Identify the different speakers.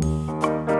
Speaker 1: Música